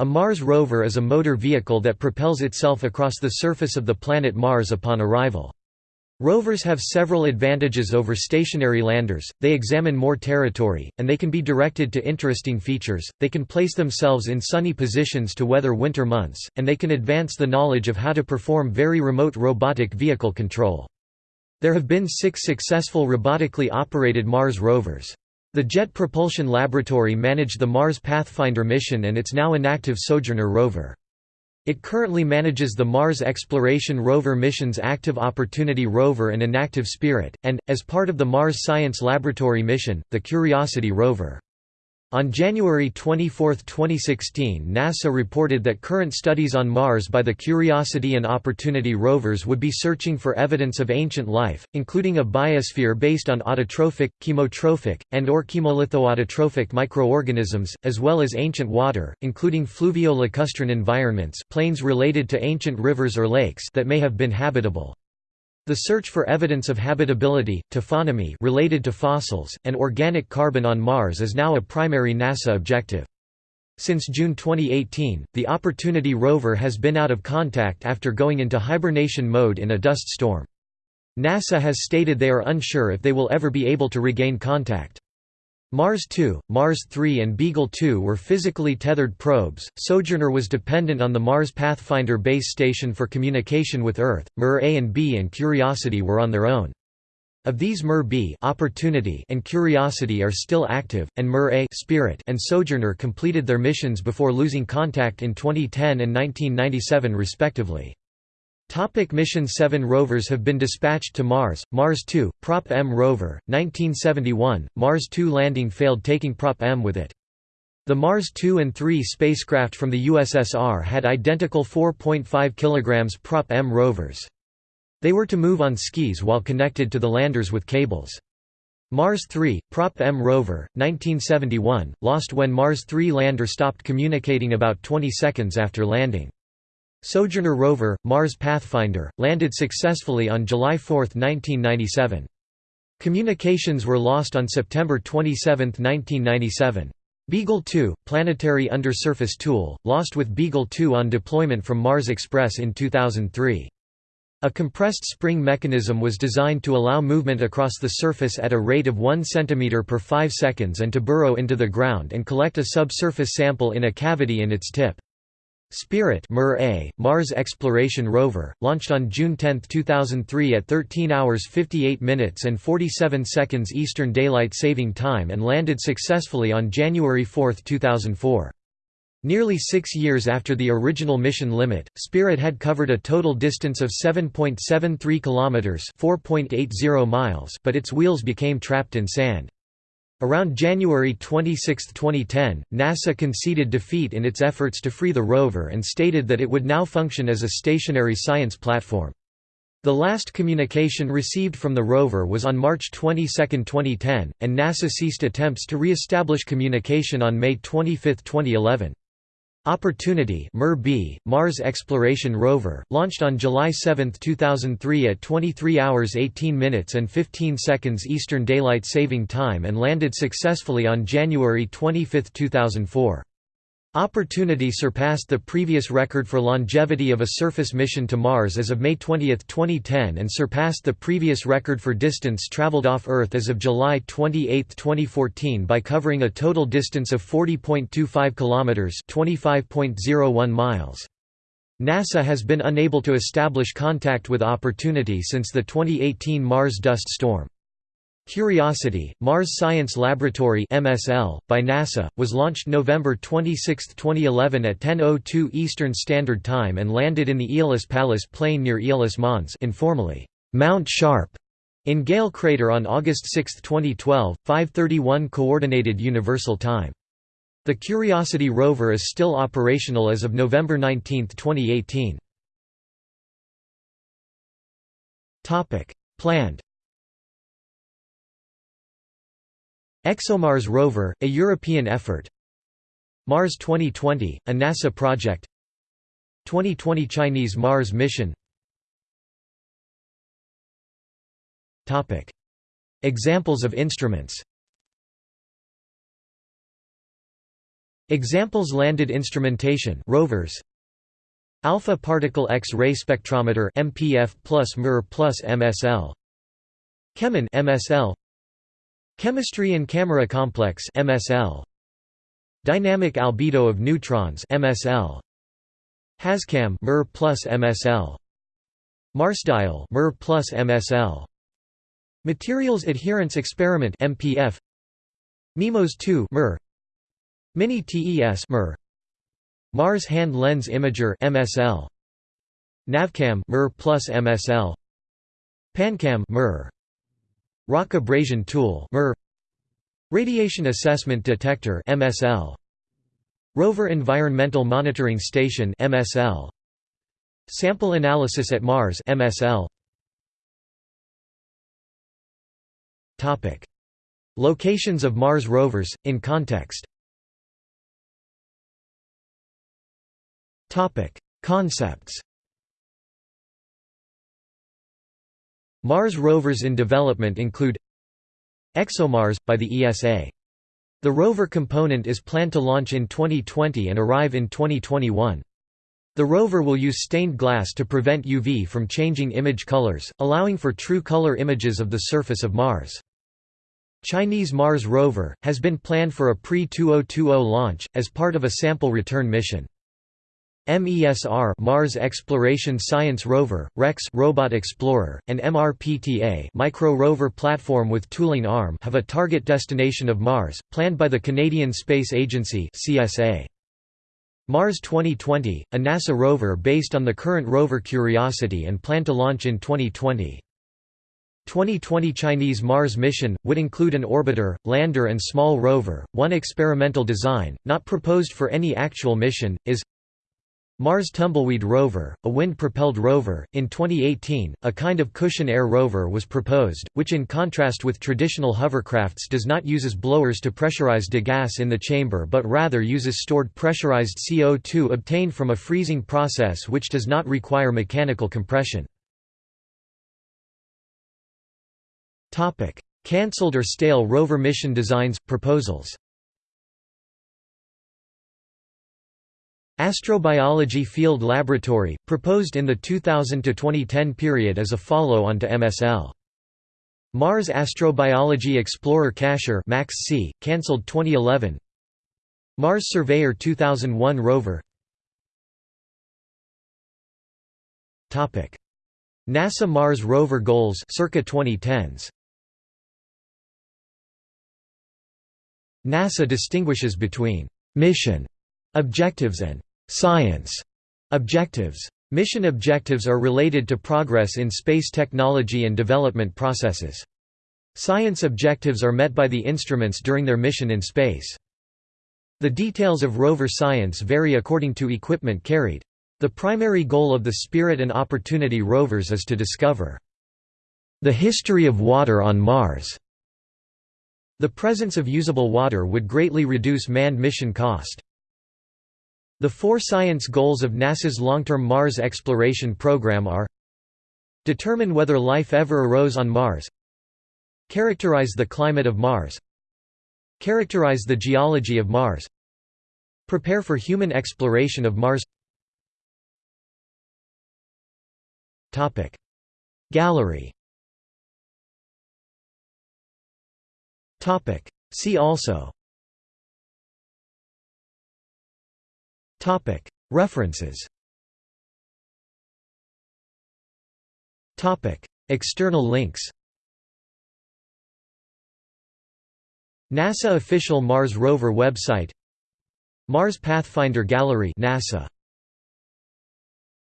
A Mars rover is a motor vehicle that propels itself across the surface of the planet Mars upon arrival. Rovers have several advantages over stationary landers, they examine more territory, and they can be directed to interesting features, they can place themselves in sunny positions to weather winter months, and they can advance the knowledge of how to perform very remote robotic vehicle control. There have been six successful robotically operated Mars rovers. The Jet Propulsion Laboratory managed the Mars Pathfinder mission and its now inactive Sojourner rover. It currently manages the Mars Exploration Rover mission's Active Opportunity rover and Inactive Spirit, and, as part of the Mars Science Laboratory mission, the Curiosity rover. On January 24, 2016 NASA reported that current studies on Mars by the Curiosity and Opportunity rovers would be searching for evidence of ancient life, including a biosphere based on autotrophic, chemotrophic, and or chemolithoautotrophic microorganisms, as well as ancient water, including fluvio-lacustrine environments plains related to ancient rivers or lakes that may have been habitable. The search for evidence of habitability, taphonomy related to fossils, and organic carbon on Mars is now a primary NASA objective. Since June 2018, the Opportunity rover has been out of contact after going into hibernation mode in a dust storm. NASA has stated they are unsure if they will ever be able to regain contact. Mars 2, Mars 3 and Beagle 2 were physically tethered probes. Sojourner was dependent on the Mars Pathfinder base station for communication with Earth. MER A and B and Curiosity were on their own. Of these MER B Opportunity and Curiosity are still active, and MER A Spirit and Sojourner completed their missions before losing contact in 2010 and 1997 respectively. Topic mission 7 rovers have been dispatched to Mars, Mars 2, Prop M rover, 1971, Mars 2 landing failed taking Prop M with it. The Mars 2 and 3 spacecraft from the USSR had identical 4.5 kg Prop M rovers. They were to move on skis while connected to the landers with cables. Mars 3, Prop M rover, 1971, lost when Mars 3 lander stopped communicating about 20 seconds after landing. Sojourner rover, Mars Pathfinder, landed successfully on July 4, 1997. Communications were lost on September 27, 1997. Beagle 2, planetary undersurface tool, lost with Beagle 2 on deployment from Mars Express in 2003. A compressed spring mechanism was designed to allow movement across the surface at a rate of 1 cm per 5 seconds and to burrow into the ground and collect a subsurface sample in a cavity in its tip. Spirit Mars Exploration Rover, launched on June 10, 2003 at 13 hours 58 minutes and 47 seconds Eastern Daylight Saving Time and landed successfully on January 4, 2004. Nearly six years after the original mission limit, Spirit had covered a total distance of 7.73 kilometers (4.80 miles), but its wheels became trapped in sand. Around January 26, 2010, NASA conceded defeat in its efforts to free the rover and stated that it would now function as a stationary science platform. The last communication received from the rover was on March 22, 2010, and NASA ceased attempts to re-establish communication on May 25, 2011. Opportunity MER-B, Mars Exploration Rover, launched on July 7, 2003 at 23 hours 18 minutes and 15 seconds Eastern Daylight Saving Time and landed successfully on January 25, 2004. Opportunity surpassed the previous record for longevity of a surface mission to Mars as of May 20, 2010 and surpassed the previous record for distance traveled off Earth as of July 28, 2014 by covering a total distance of 40.25 kilometers, 25.01 miles. NASA has been unable to establish contact with Opportunity since the 2018 Mars dust storm. Curiosity, Mars Science Laboratory (MSL) by NASA, was launched November 26, 2011 at 10:02 Eastern Standard Time and landed in the Aeolis Palus plain near Aeolis Mons, informally Mount Sharp, in Gale Crater on August 6, 2012, 5:31 Coordinated Universal Time. The Curiosity rover is still operational as of November 19, 2018. Topic: Planned ExoMars rover, a European effort. Mars 2020, a NASA project. 2020 Chinese Mars mission. Examples of instruments. Examples landed instrumentation rovers. Alpha particle X-ray spectrometer MPF plus MER plus MSL Chemin MSL Chemistry and Camera Complex MSL Dynamic albedo of neutrons MSL Hazcam MER plus MSL Marsdial MER plus MSL Materials Adherence Experiment MPF MIMOS 2 MER. Mini TES MER. Mars Hand Lens Imager MSL Navcam MER plus MSL PanCam MER Rock abrasion tool Radiation Assessment Detector MSL Rover Environmental Monitoring Station MSL Sample Analysis at Mars MSL Topic. Locations of Mars rovers in context. Topic. Concepts Mars rovers in development include ExoMars, by the ESA. The rover component is planned to launch in 2020 and arrive in 2021. The rover will use stained glass to prevent UV from changing image colors, allowing for true color images of the surface of Mars. Chinese Mars rover, has been planned for a pre-2020 launch, as part of a sample return mission. MESR Mars Exploration Science Rover, REX Robot Explorer, and MRPTA Micro Rover Platform with Tooling Arm have a target destination of Mars, planned by the Canadian Space Agency CSA. Mars 2020, a NASA rover based on the current rover Curiosity and planned to launch in 2020. 2020 Chinese Mars mission, would include an orbiter, lander and small rover. One experimental design, not proposed for any actual mission, is Mars Tumbleweed rover, a wind-propelled rover. In 2018, a kind of cushion air rover was proposed, which in contrast with traditional hovercrafts does not uses blowers to pressurize degas in the chamber but rather uses stored pressurized CO2 obtained from a freezing process which does not require mechanical compression. Cancelled or stale rover mission designs, proposals Astrobiology Field Laboratory, proposed in the 2000–2010 period as a follow-on to MSL. Mars Astrobiology Explorer Cacher Max C, cancelled 2011 Mars Surveyor 2001 rover. NASA Mars rover goals circa 2010s NASA distinguishes between «mission» objectives and Science objectives. Mission objectives are related to progress in space technology and development processes. Science objectives are met by the instruments during their mission in space. The details of rover science vary according to equipment carried. The primary goal of the Spirit and Opportunity rovers is to discover the history of water on Mars. The presence of usable water would greatly reduce manned mission cost. The four science goals of NASA's long-term Mars exploration program are Determine whether life ever arose on Mars Characterize the climate of Mars Characterize the geology of Mars Prepare for human exploration of Mars. Gallery. See also References. External links. NASA official Mars rover website. Mars Pathfinder Gallery NASA